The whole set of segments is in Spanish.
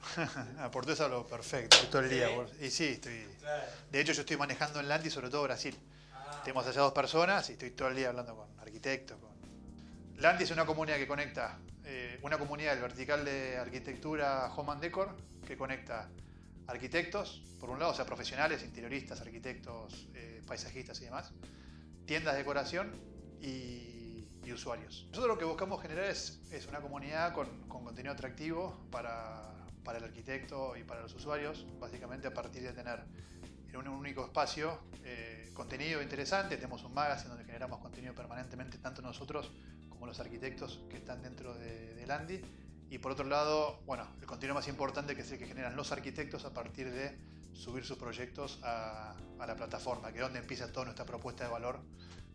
ah, portugués hablo perfecto, todo el día. Y sí, estoy. De hecho, yo estoy manejando en Landi, sobre todo Brasil. Ah. Tenemos allá dos personas y estoy todo el día hablando con arquitectos. Con... Landi es una comunidad que conecta, eh, una comunidad del vertical de arquitectura Home and Decor, que conecta arquitectos, por un lado, o sea, profesionales, interioristas, arquitectos, eh, paisajistas y demás, tiendas de decoración y y usuarios. Nosotros lo que buscamos generar es, es una comunidad con, con contenido atractivo para, para, el arquitecto y para los usuarios, básicamente a partir de tener en un único espacio eh, contenido interesante. Tenemos un magazine donde generamos contenido permanentemente, tanto nosotros como los arquitectos que están dentro de, de Landi. Y por otro lado, bueno, el contenido más importante que es el que generan los arquitectos a partir de subir sus proyectos a, a la plataforma, que es donde empieza toda nuestra propuesta de valor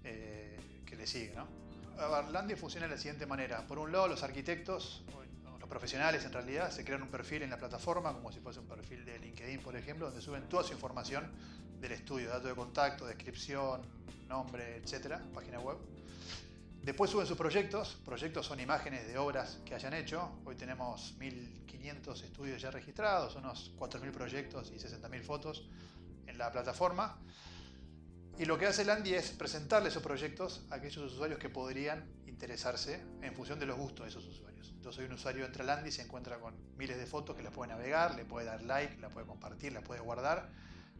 eh, que le sigue. ¿no? Barlandia funciona de la siguiente manera. Por un lado, los arquitectos, profesionales en realidad, se crean un perfil en la plataforma, como si fuese un perfil de LinkedIn, por ejemplo, donde suben toda su información del estudio, datos de contacto, descripción, nombre, etcétera, página web. Después suben sus proyectos. Proyectos son imágenes de obras que hayan hecho. Hoy tenemos 1.500 estudios ya registrados, unos 4.000 proyectos y 60.000 fotos en la plataforma. Y lo que hace Landy es presentarle esos proyectos a aquellos usuarios que podrían interesarse en función de los gustos de esos usuarios. Entonces un usuario entra a Landy y se encuentra con miles de fotos que las puede navegar, le puede dar like, la puede compartir, la puede guardar.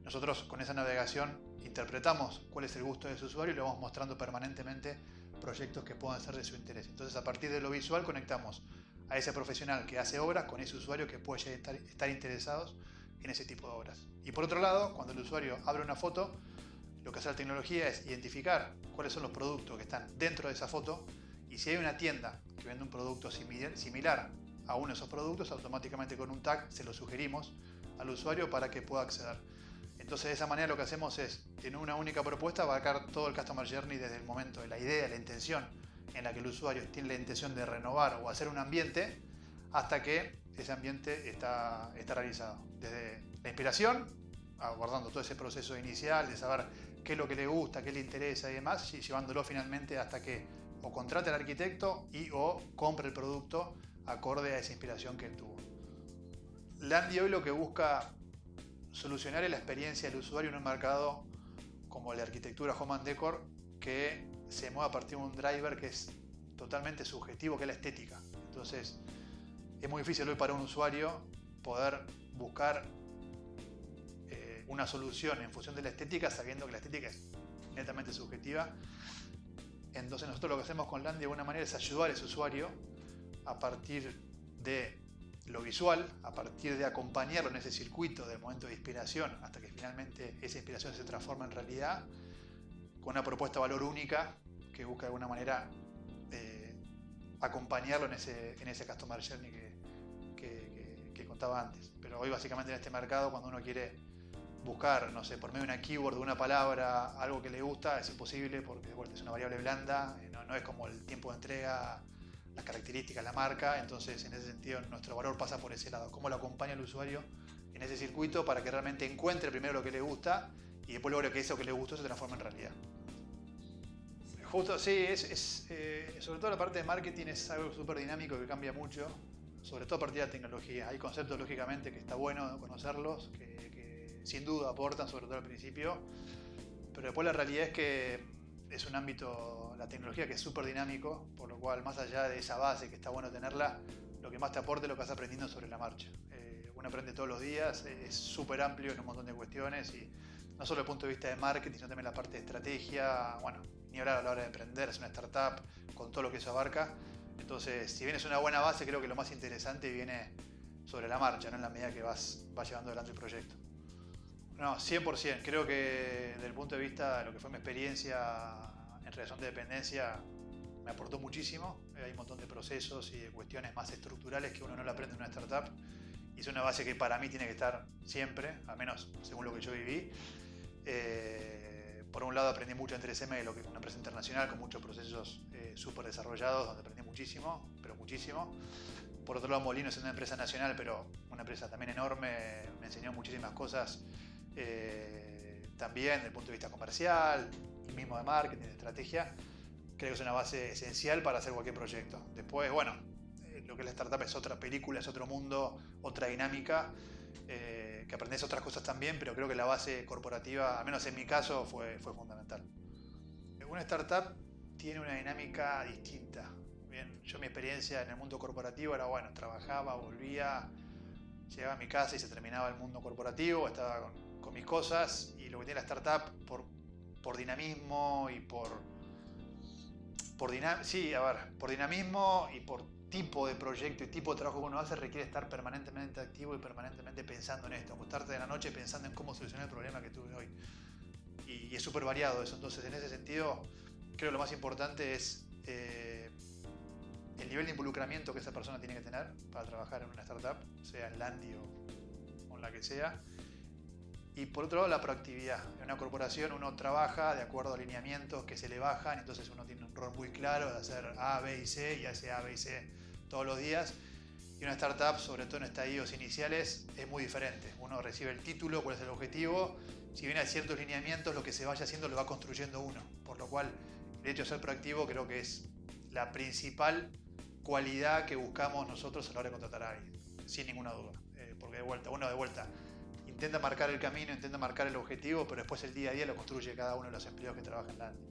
Nosotros con esa navegación interpretamos cuál es el gusto de ese usuario y le vamos mostrando permanentemente proyectos que puedan ser de su interés. Entonces a partir de lo visual conectamos a ese profesional que hace obras con ese usuario que puede estar, estar interesados en ese tipo de obras. Y por otro lado, cuando el usuario abre una foto, lo que hace la tecnología es identificar cuáles son los productos que están dentro de esa foto y si hay una tienda que vende un producto similar a uno de esos productos, automáticamente con un tag se lo sugerimos al usuario para que pueda acceder. Entonces de esa manera lo que hacemos es, en una única propuesta, abarcar todo el Customer Journey desde el momento de la idea, la intención en la que el usuario tiene la intención de renovar o hacer un ambiente, hasta que ese ambiente está, está realizado. Desde la inspiración, abordando todo ese proceso inicial de saber qué es lo que le gusta, qué le interesa y demás, y llevándolo finalmente hasta que o contrate al arquitecto y o compre el producto acorde a esa inspiración que él tuvo. Landy hoy lo que busca solucionar es la experiencia del usuario en un mercado como la arquitectura Home and Decor que se mueve a partir de un driver que es totalmente subjetivo, que es la estética. Entonces, es muy difícil hoy para un usuario poder buscar una solución en función de la estética, sabiendo que la estética es netamente subjetiva. Entonces nosotros lo que hacemos con Landy de alguna manera es ayudar a ese usuario a partir de lo visual, a partir de acompañarlo en ese circuito del momento de inspiración hasta que finalmente esa inspiración se transforma en realidad, con una propuesta de valor única que busca de alguna manera eh, acompañarlo en ese, en ese customer journey que, que, que contaba antes. Pero hoy básicamente en este mercado cuando uno quiere buscar, no sé, por medio de una keyword, de una palabra, algo que le gusta, es imposible porque bueno, es una variable blanda, eh, no, es como el tiempo de entrega, las características, la marca, entonces en ese sentido nuestro valor pasa por ese lado, cómo lo acompaña el usuario en ese circuito para que realmente encuentre primero lo que le gusta y después logre que eso que le gustó se transforme en realidad. Justo, sí, es, eh, sobre todo la parte de marketing es algo súper dinámico que cambia mucho, sobre todo a partir de la tecnología. Hay conceptos, lógicamente, que está bueno conocerlos, que sin duda aportan, sobre todo al principio, pero después la realidad es que es un ámbito, la tecnología que es súper dinámico, por lo cual más allá de esa base que está bueno tenerla, lo que más te aporta es lo que vas aprendiendo sobre la marcha. Eh, uno aprende todos los días, es súper amplio en un montón de cuestiones y no solo desde el punto de vista de marketing, sino también la parte de estrategia, bueno, ni hablar a la hora de emprender, es una startup con todo lo que eso abarca. Entonces, si bien es una buena base, creo que lo más interesante viene sobre la marcha, ¿no? en la medida que vas, vas llevando adelante el proyecto. No, 100%. Creo que desde el punto de vista de lo que fue mi experiencia en relación de dependencia, me aportó muchísimo. Hay un montón de procesos y de cuestiones más estructurales que uno no aprende en una startup. Y es una base que para mí tiene que estar siempre, al menos según lo que yo viví. Eh, por un lado aprendí mucho en 3M, lo que es una empresa internacional con muchos procesos eh, súper desarrollados, donde aprendí muchísimo, pero muchísimo. Por otro lado, Molino es una empresa nacional, pero una empresa también enorme, me enseñó muchísimas cosas eh, también desde el punto de vista comercial y mismo de marketing, de estrategia, creo que es una base esencial para hacer cualquier proyecto. Después, bueno, eh, lo que es la startup es otra película, es otro mundo, otra dinámica, eh, que aprendes otras cosas también, pero creo que la base corporativa, al menos en mi caso, fue, fundamental. Una startup tiene una dinámica distinta. Bien, yo mi experiencia en el mundo corporativo era, bueno, trabajaba, volvía, llegaba a mi casa y se terminaba el mundo corporativo, estaba con, con mis cosas y lo que tiene la startup por, por dinamismo y por por, sí, a ver, por dinamismo y por tipo de proyecto y tipo de trabajo que uno hace requiere estar permanentemente activo y permanentemente pensando en esto, acostarte de la noche pensando en cómo solucionar el problema que tuve hoy. Y, es súper variado eso, entonces en ese sentido creo que lo más importante es eh, el nivel de involucramiento que esa persona tiene que tener para trabajar en una startup, sea en Landy o en la que sea, y por otro lado, la proactividad. En una corporación uno trabaja de acuerdo a alineamientos que se le bajan, entonces uno tiene un rol muy claro de hacer A, B y C y hace A, B y C todos los días. Y una startup, sobre todo en estadios iniciales, es muy diferente. Uno recibe el título, cuál es el objetivo. Si bien hay ciertos lineamientos, lo que se vaya haciendo lo va construyendo uno. Por lo cual, el hecho de ser proactivo creo que es la principal cualidad que buscamos nosotros a la hora de contratar a alguien, sin ninguna duda. Eh, porque de vuelta, uno de vuelta intenta marcar el camino, intenta marcar el objetivo, pero después el día a día lo construye cada uno de los empleados que trabajan en Landy.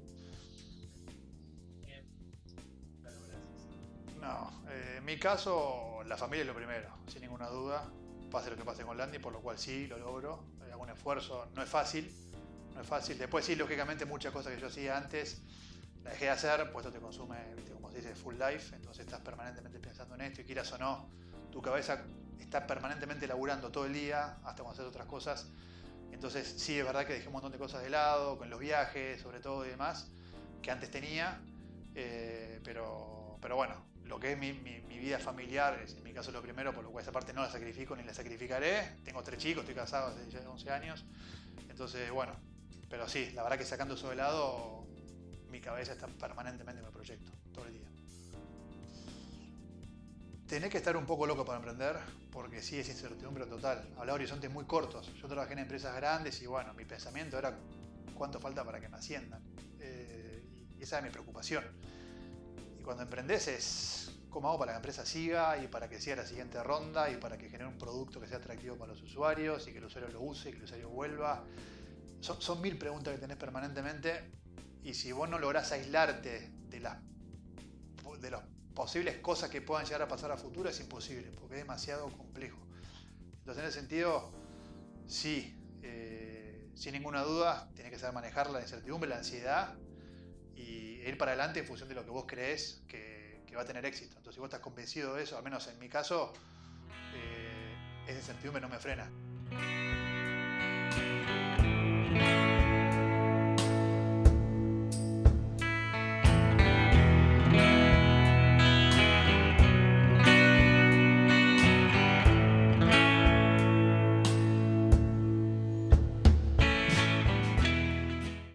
No, eh, en mi caso la familia es lo primero, sin ninguna duda. Pase lo que pase con Landy, por lo cual sí, lo logro. Hago un esfuerzo, no es fácil, no es fácil. Después sí, lógicamente muchas cosas que yo hacía antes la dejé de hacer, pues esto te consume, como se dice, full life, entonces estás permanentemente pensando en esto y quieras o no, tu cabeza está permanentemente laburando todo el día, hasta cuando haces otras cosas. Entonces sí es verdad que dejé un montón de cosas de lado, con los viajes sobre todo y demás, que antes tenía, eh, pero, pero bueno, lo que es mi, vida familiar en mi caso lo primero, por lo cual esa parte no la sacrifico ni la sacrificaré. Tengo tres chicos, estoy casado hace ya 11 años, entonces bueno, pero sí, la verdad que sacando eso de lado, mi cabeza está permanentemente en el proyecto, todo el día. Tenés que estar un poco loco para emprender, porque sí es incertidumbre total. Hablaba de horizontes muy cortos. Yo trabajé en empresas grandes y bueno, mi pensamiento era cuánto falta para que me asciendan. Eh, y esa es mi preocupación. Y cuando emprendes es cómo hago para que la empresa siga y para que siga la siguiente ronda y para que genere un producto que sea atractivo para los usuarios y que el usuario lo use y que el usuario vuelva. Son, mil preguntas que tenés permanentemente y si vos no lográs aislarte de las, de las posibles cosas que puedan llegar a pasar a futuro, es imposible, porque es demasiado complejo. Entonces, en ese sentido, sí, eh, sin ninguna duda, tienes que saber manejar la incertidumbre, la ansiedad y ir para adelante en función de lo que vos crees que, va a tener éxito. Entonces, si vos estás convencido de eso, al menos en mi caso, eh, esa incertidumbre no me frena.